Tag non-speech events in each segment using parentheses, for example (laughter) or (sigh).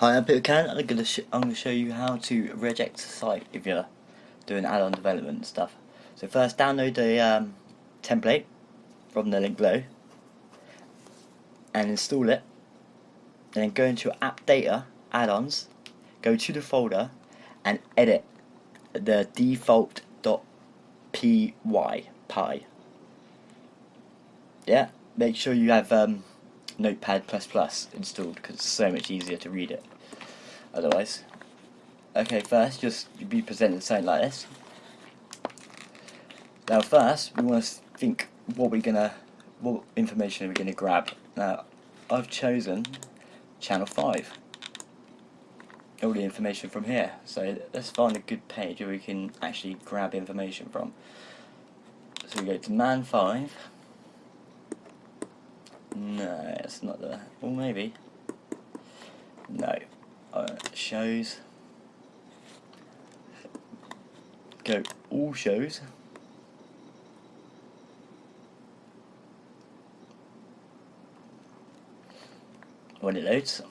Hi, I'm Peter Can. I'm gonna I'm gonna show you how to regex a site if you're doing add-on development stuff. So first, download the um, template from the link below and install it. And then go into app data add-ons, go to the folder and edit the default.py py. Yeah, make sure you have um, Notepad++ installed because it's so much easier to read it otherwise. Okay, first just be presented something like this. Now first we want to think what we're gonna what information are we gonna grab. Now I've chosen channel 5 all the information from here so let's find a good page where we can actually grab information from so we go to man 5 no, it's not there. Well, maybe. No. Uh, shows. Go all shows. When it loads.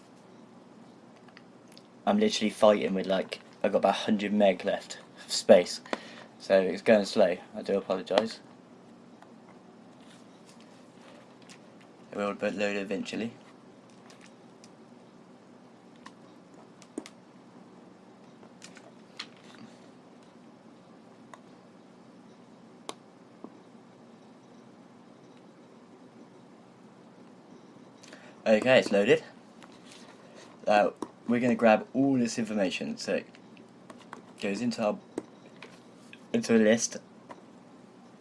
I'm literally fighting with like, I've got about 100 meg left of space. So it's going slow. I do apologise. It will load eventually. Okay, it's loaded. Now we're going to grab all this information. So it goes into our into a list,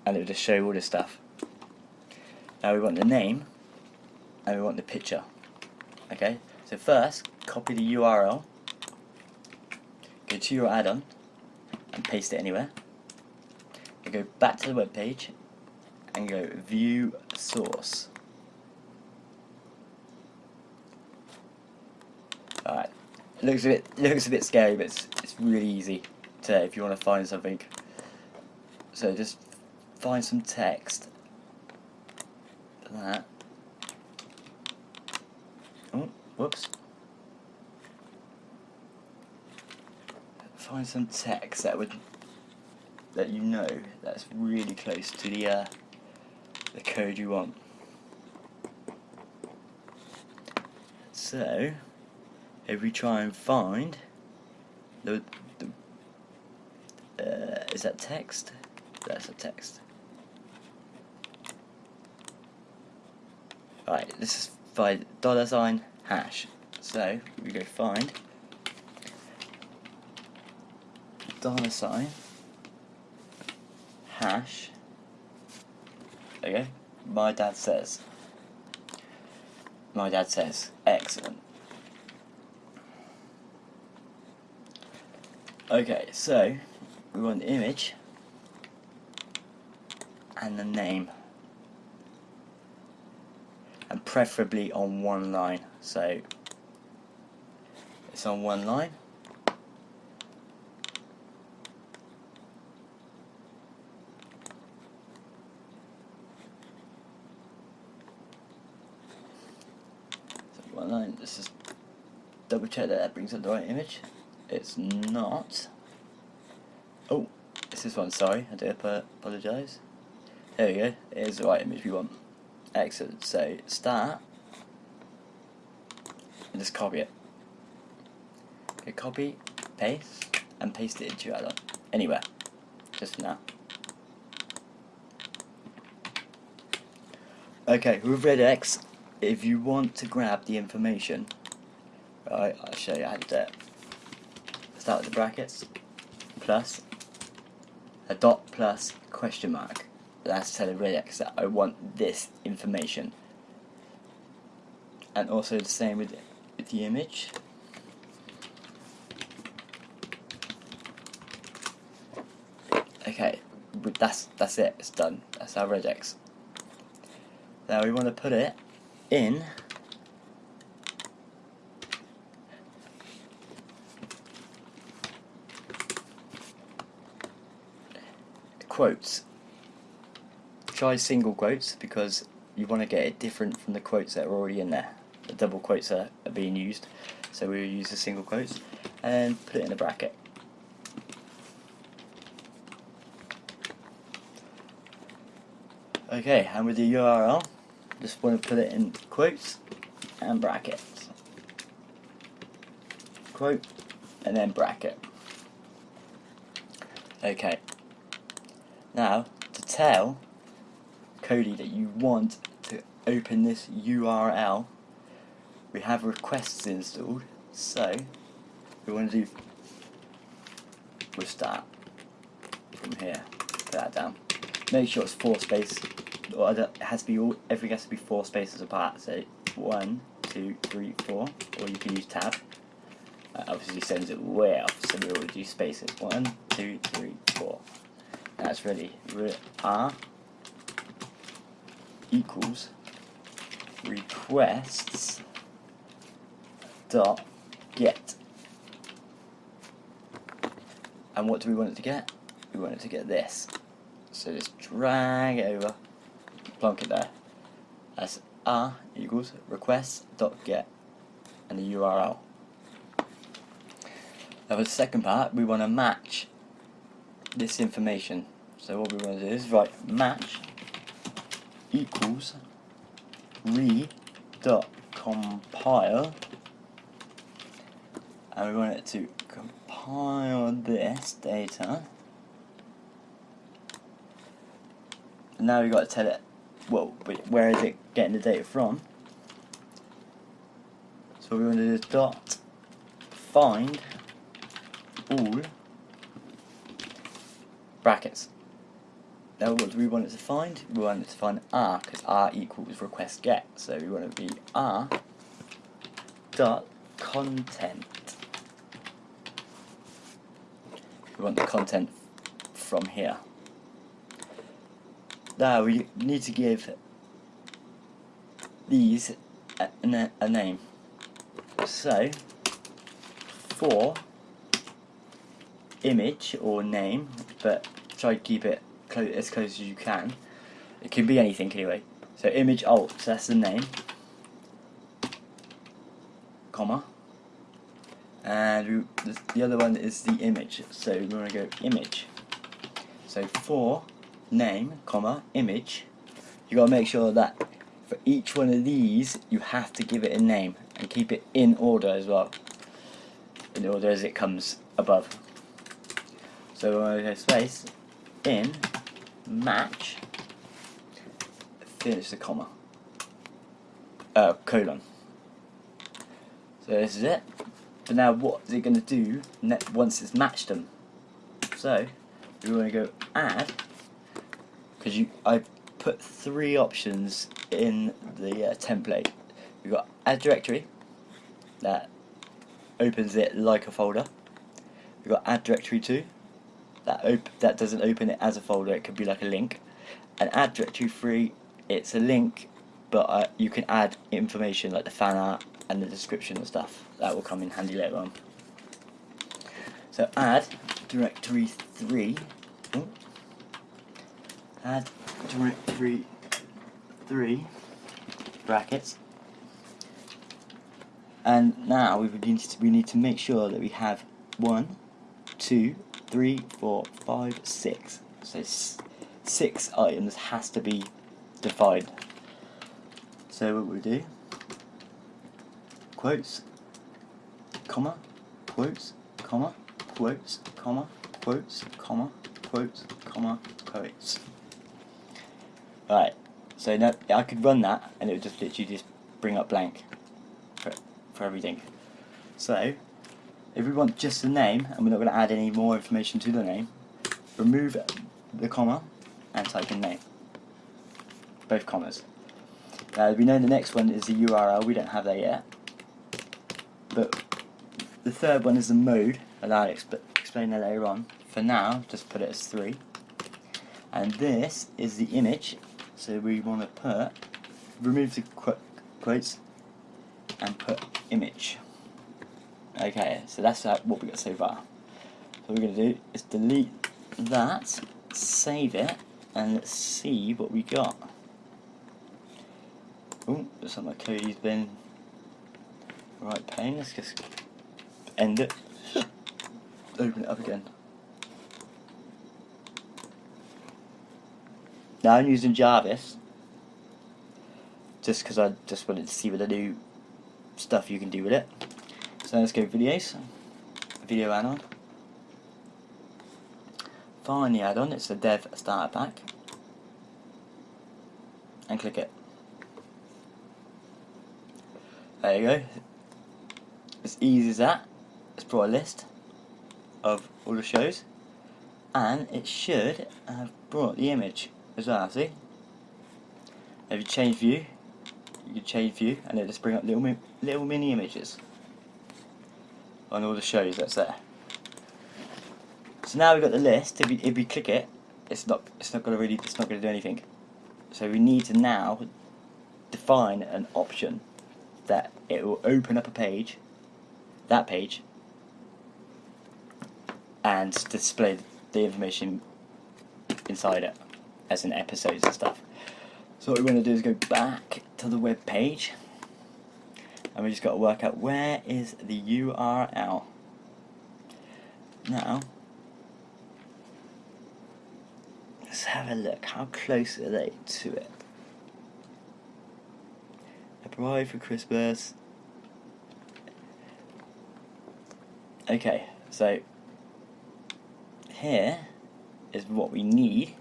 and it will just show all this stuff. Now we want the name and we want the picture. Okay, so first copy the URL, go to your add-on and paste it anywhere. And go back to the web page and go view source. Alright, looks a bit looks a bit scary, but it's, it's really easy to if you want to find something. So just find some text. That Oh, whoops. Find some text that would let you know that's really close to the uh, the code you want. So, if we try and find the, the uh, is that text? That's a text. Right, this is by dollar sign hash. So we go find dollar sign hash. Okay, my dad says. My dad says, excellent. Okay, so we want the image and the name preferably on one line. So it's on one line. So one line this is double check that that brings up the right image. It's not. Oh it's this one sorry I do apologise there we go it is the right image we want Excellent. So start and just copy it. Okay, copy, paste, and paste it into your. Anywhere. Just now. Okay, with regex, if you want to grab the information, right, I'll show you how to do it. Start with the brackets, plus, a dot plus question mark that's telling regex that I want this information. And also the same with, with the image. Okay, that's that's it. It's done. That's our regex. Now we want to put it in quotes try single quotes because you want to get it different from the quotes that are already in there. The double quotes are, are being used. so we will use the single quotes, and put it in a bracket. Okay, and with the URL, just want to put it in quotes and brackets. Quote and then bracket. Okay. Now, to tell Kodi that you want to open this URL, we have requests installed, so we want to do, we'll start from here, put that down. Make sure it's four space, or it has to be all, everything has to be four spaces apart, so one, two, three, four, or you can use tab. Uh, obviously sends it way off, so we will do spaces. One, two, three, four. That's ready. R equals requests dot get. And what do we want it to get? We want it to get this. So just drag it over, plonk it there. That's r equals requests dot get and the URL. Now for the second part, we want to match this information. So what we want to do is write match equals re dot compile. And we want it to compile this data. Now we've got to tell it well where is it getting the data from? So we want to do dot find all brackets. Now what do we want it to find? We want it to find r because r equals request get. So we want it to be r dot content. We want the content from here. Now we need to give these a, a, a name. So for image or name, but try to keep it clo as close as you can. It can be anything anyway. So image alt, so that's the name, comma, and we, the other one is the image. So we're going to go image. So for name, comma, image, you got to make sure that for each one of these you have to give it a name and keep it in order as well, in order as it comes above. So we're going to go space in match finish the comma uh, colon. So this is it. But now what is it going to do once it's matched them? So we want to go add because you I put three options in the uh, template. We've got add directory that opens it like a folder. We've got add directory to that that doesn't open it as a folder, it could be like a link. And add directory free, it's a link, but uh, you can add information like the fan art and the description and stuff. That will come in handy later on. So add directory 3, oh, add directory 3 brackets and now we need to, we need to make sure that we have one, two, three, four, five, six. So six items has to be defined. So what we do, quotes, comma, quotes, comma, quotes, comma, quotes, comma, quotes, comma, quotes. Right, so now I could run that and it would just literally just bring up blank for, for everything. So if we want just the name, and we're not going to add any more information to the name, remove the comma and type in name. Both commas. Now we know the next one is the URL, we don't have that yet. But the third one is the mode, and I'll exp explain that later on. For now, just put it as 3. And this is the image, so we want to put, remove the qu quotes, and put image. Okay, so that's uh, what we got so far. So what we're going to do is delete that, save it, and let's see what we got. Oh, like my Kodi's been right pane. Let's just end it. (laughs) Open it up again. Now I'm using Jarvis just because I just wanted to see what the new stuff you can do with it. So let's go videos, video add-on. Find the add-on, it's the dev starter pack. And click it. There you go. As easy as that. It's brought a list of all the shows. And it should have brought the image as well, see? If you change view, you can change view and it'll just bring up little, little mini images on all the shows that's there. So now we've got the list, if we, if you click it, it's not, it's not to really, it's not going to do anything. So we need to now define an option that it will open up a page, that page, and display the information inside it as in episodes and stuff. So what we're going to do is go back to the web page and we just got to work out where is the URL. Now, let's have a look. How close are they to it? A bride for Christmas. Okay, so here is what we need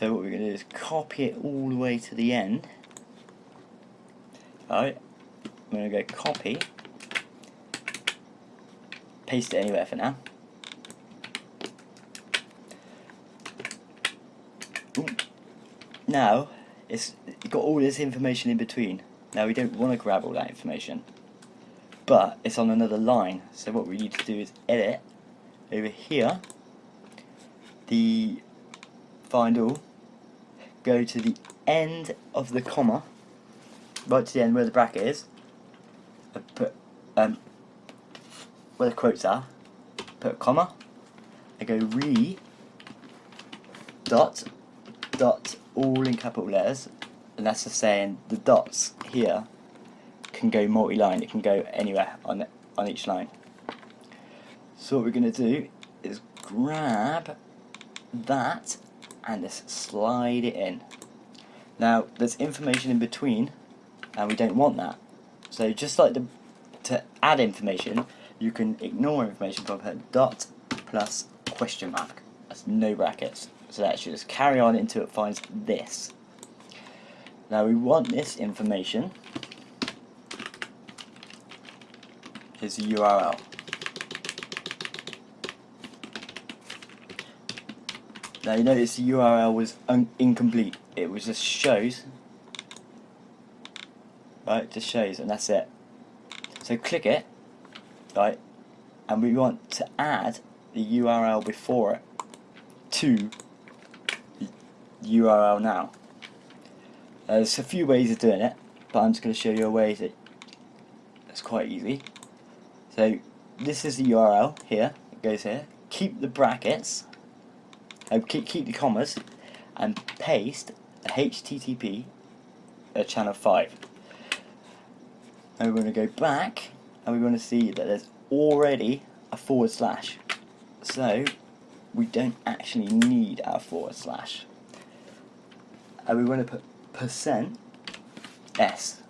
so what we're going to do is copy it all the way to the end. Alright, I'm going to go copy, paste it anywhere for now. Ooh. Now, it's got all this information in between. Now we don't want to grab all that information, but it's on another line. So what we need to do is edit over here the find all go to the end of the comma, right to the end where the bracket is, put um, where the quotes are, put a comma, I go re dot dot all in capital letters, and that's just saying the dots here can go multi-line, it can go anywhere on on each line. So what we're going to do is grab that and just slide it in. Now there's information in between and we don't want that. So just like the, to add information you can ignore information from her dot plus question mark. That's no brackets. So that should just carry on until it finds this. Now we want this information. Here's a URL. Now you notice the URL was incomplete. It was just shows. Right, just shows and that's it. So click it, right, and we want to add the URL before it to the URL now. Uh, there's a few ways of doing it, but I'm just going to show you a way that it's quite easy. So this is the URL here, it goes here. Keep the brackets uh, keep, keep the commas and paste the HTTP at channel 5. And we're going to go back and we're going to see that there's already a forward slash. So we don't actually need our forward slash. And we're going to put percent s.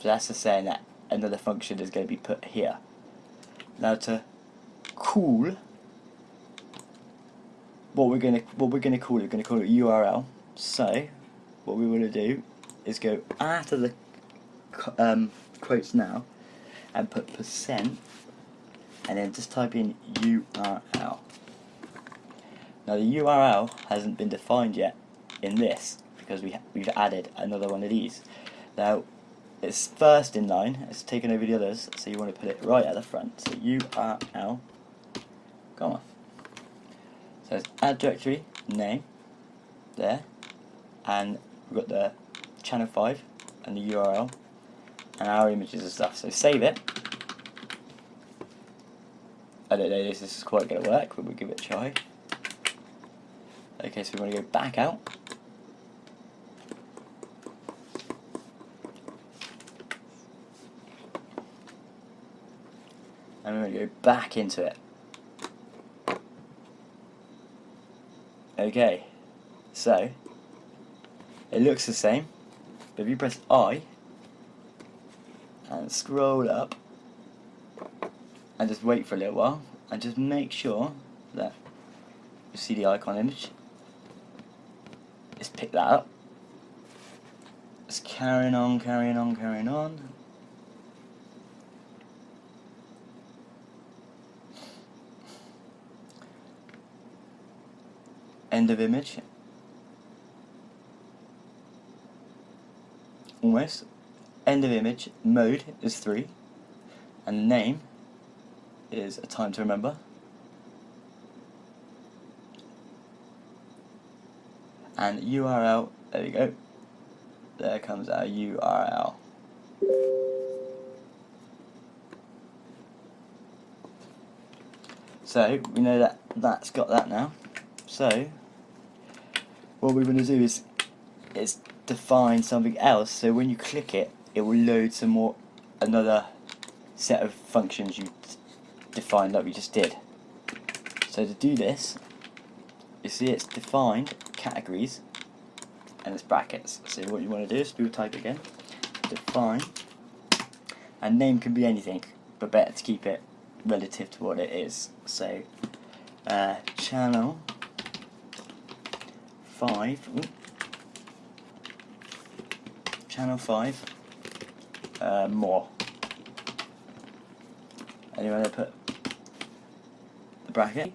So that's just saying that another function is going to be put here. Now to cool what we're gonna what we're gonna call it, we're gonna call it URL. So what we want to do is go after the um, quotes now and put percent and then just type in URL. Now the URL hasn't been defined yet in this because we we've added another one of these. Now it's first in line, it's taken over the others, so you want to put it right at the front. So URL, come on. So it's add directory name there, and we've got the channel 5 and the URL and our images and stuff. So save it. I don't know if this is quite going to work, but we'll give it a try. Okay, so we want to go back out. and we're going to go back into it. Okay, so it looks the same, but if you press I and scroll up and just wait for a little while and just make sure that you see the icon image, just pick that up. Just carrying on, carrying on, carrying on. End of image. Almost. End of image. Mode is 3. And the name is A Time to Remember. And URL, there we go. There comes our URL. So, we know that that's got that now. So, what we're going to do is, is define something else, so when you click it, it will load some more, another set of functions you defined like we just did. So to do this, you see it's defined categories and it's brackets. So what you want to do is do type again, define, and name can be anything, but better to keep it relative to what it is. So uh, channel 5, ooh, channel 5, uh, more. And you want to put the bracket